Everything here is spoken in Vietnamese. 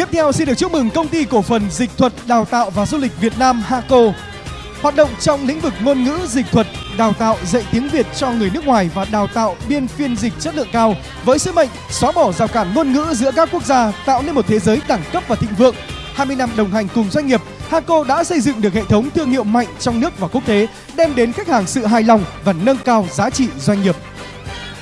Tiếp theo xin được chúc mừng công ty cổ phần dịch thuật đào tạo và du lịch Việt Nam Haco. Hoạt động trong lĩnh vực ngôn ngữ dịch thuật, đào tạo dạy tiếng Việt cho người nước ngoài và đào tạo biên phiên dịch chất lượng cao với sứ mệnh xóa bỏ rào cản ngôn ngữ giữa các quốc gia, tạo nên một thế giới đẳng cấp và thịnh vượng. 20 năm đồng hành cùng doanh nghiệp, Haco đã xây dựng được hệ thống thương hiệu mạnh trong nước và quốc tế, đem đến khách hàng sự hài lòng và nâng cao giá trị doanh nghiệp.